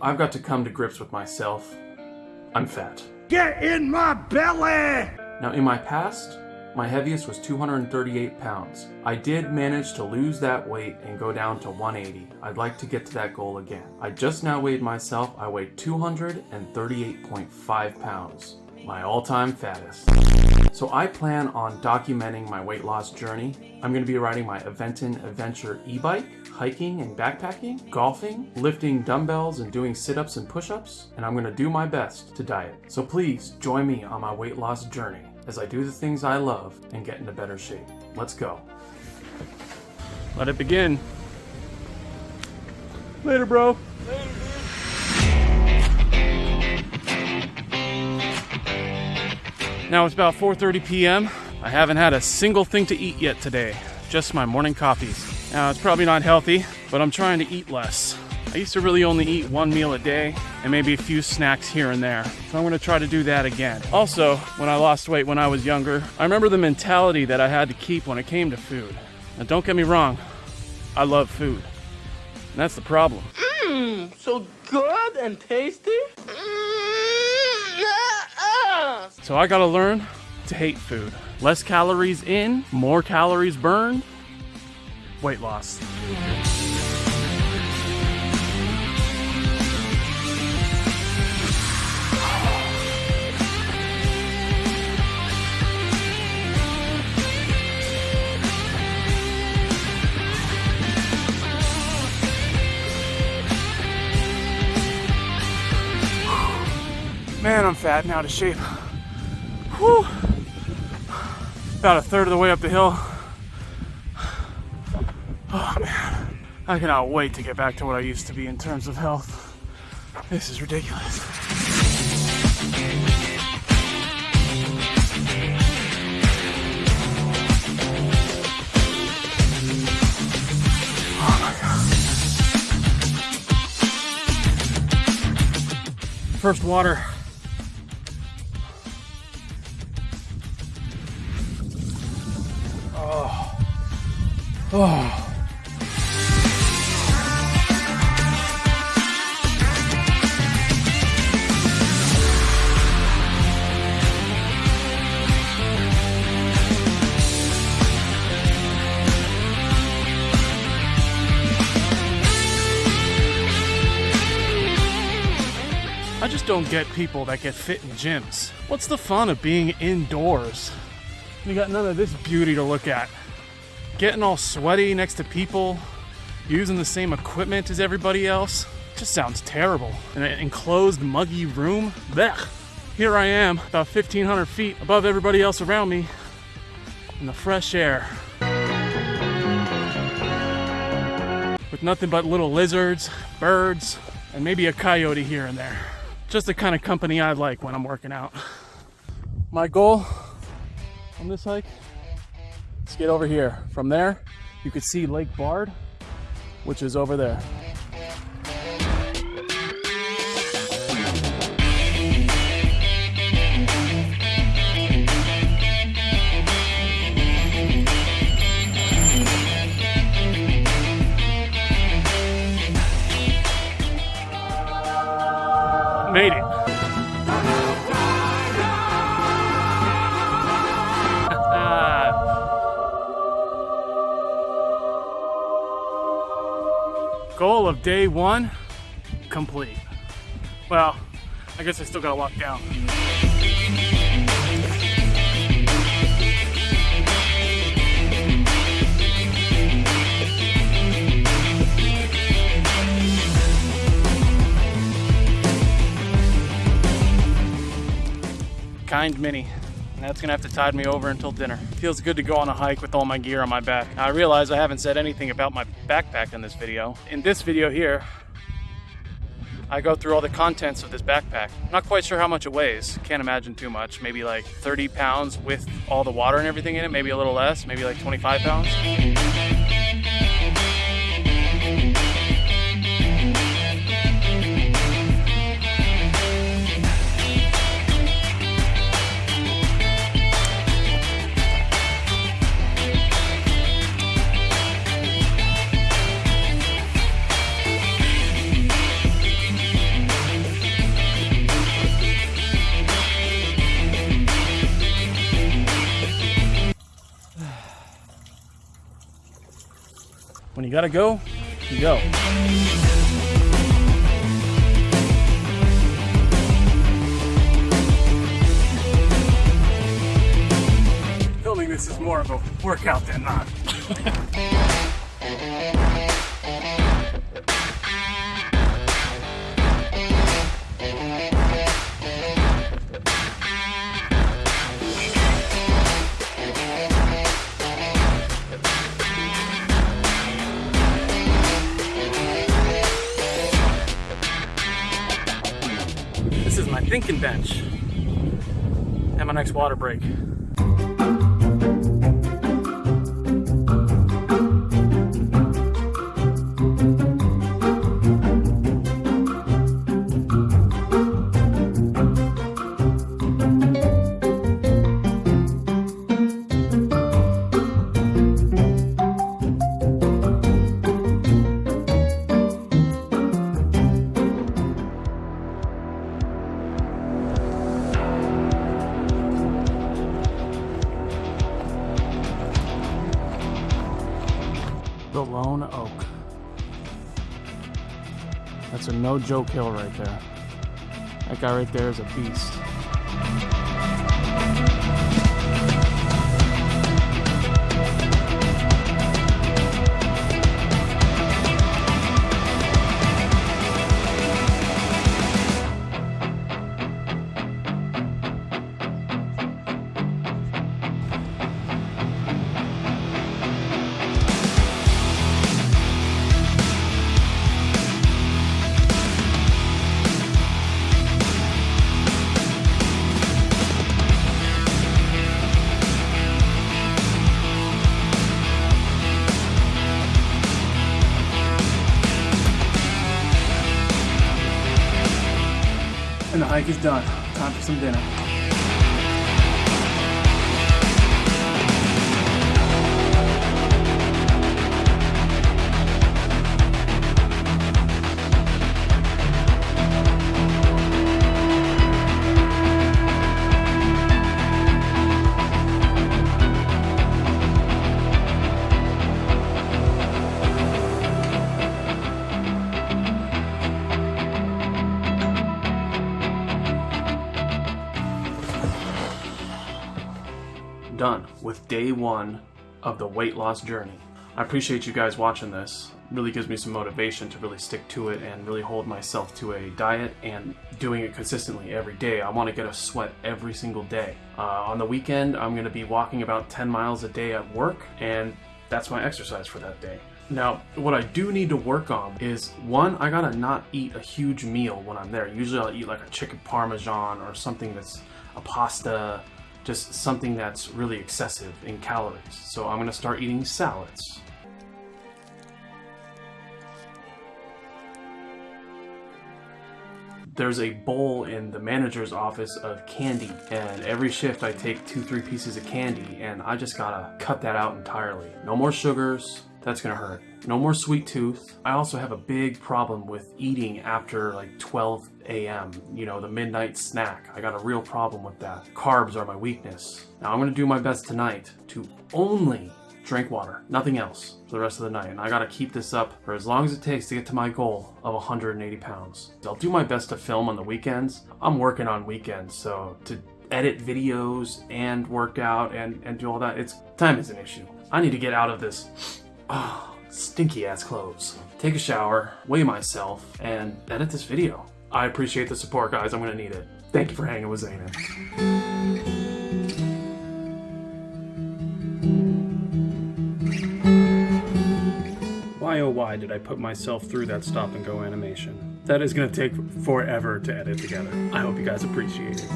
I've got to come to grips with myself. I'm fat. Get in my belly! Now, in my past, my heaviest was 238 pounds. I did manage to lose that weight and go down to 180. I'd like to get to that goal again. I just now weighed myself. I weighed 238.5 pounds, my all-time fattest. So I plan on documenting my weight loss journey. I'm going to be riding my Aventon Adventure e-bike, hiking and backpacking, golfing, lifting dumbbells and doing sit-ups and push-ups, and I'm going to do my best to diet. So please join me on my weight loss journey as I do the things I love and get into better shape. Let's go. Let it begin. Later, bro. Now it's about 4:30 p.m. I haven't had a single thing to eat yet today. Just my morning coffees. Now it's probably not healthy, but I'm trying to eat less. I used to really only eat one meal a day and maybe a few snacks here and there. So I'm gonna try to do that again. Also, when I lost weight when I was younger, I remember the mentality that I had to keep when it came to food. Now don't get me wrong, I love food. And that's the problem. Mmm, so good and tasty. Mmm, ah, So I gotta learn to hate food. Less calories in, more calories burned, weight loss. Man, I'm fat and out of shape. Whew. About a third of the way up the hill. Oh man, I cannot wait to get back to what I used to be in terms of health. This is ridiculous. Oh. First water. I just don't get people that get fit in gyms. What's the fun of being indoors? You got none of this beauty to look at getting all sweaty next to people, using the same equipment as everybody else. Just sounds terrible. In an enclosed, muggy room. Blech. Here I am, about 1,500 feet above everybody else around me, in the fresh air. With nothing but little lizards, birds, and maybe a coyote here and there. Just the kind of company I like when I'm working out. My goal on this hike Let's get over here. From there, you can see Lake Bard, which is over there. Made it. Goal of day one, complete. Well, I guess I still gotta walk down. Kind Mini. And that's gonna have to tide me over until dinner. Feels good to go on a hike with all my gear on my back. I realize I haven't said anything about my backpack in this video. In this video here, I go through all the contents of this backpack. Not quite sure how much it weighs. Can't imagine too much. Maybe like 30 pounds with all the water and everything in it. Maybe a little less. Maybe like 25 pounds. Gotta go, you go. Filming this is more of a workout than not. bench and my next water break. The Lone Oak. That's a no joke hill right there. That guy right there is a beast. Is done. Time for some dinner. With day one of the weight loss journey. I appreciate you guys watching this. It really gives me some motivation to really stick to it and really hold myself to a diet and doing it consistently every day. I want to get a sweat every single day. Uh, on the weekend, I'm going to be walking about 10 miles a day at work, and that's my exercise for that day. Now, what I do need to work on is one, I gotta not eat a huge meal when I'm there. Usually I'll eat like a chicken parmesan or something that's a pasta, just something that's really excessive in calories. So I'm gonna start eating salads. There's a bowl in the manager's office of candy, and every shift I take two, three pieces of candy, and I just gotta cut that out entirely. No more sugars, that's gonna hurt. No more sweet tooth. I also have a big problem with eating after like 12 a.m., you know, the midnight snack. I got a real problem with that. Carbs are my weakness. Now I'm gonna do my best tonight to only drink water, nothing else for the rest of the night. And I gotta keep this up for as long as it takes to get to my goal of 180 pounds. I'll do my best to film on the weekends. I'm working on weekends, so to edit videos and work out and, and do all that, it's time is an issue. I need to get out of this oh, stinky ass clothes. Take a shower, weigh myself, and edit this video. I appreciate the support, guys. I'm gonna need it. Thank you for hanging with Zayn. Why oh why did I put myself through that stop and go animation? That is gonna take forever to edit together. I hope you guys appreciate it.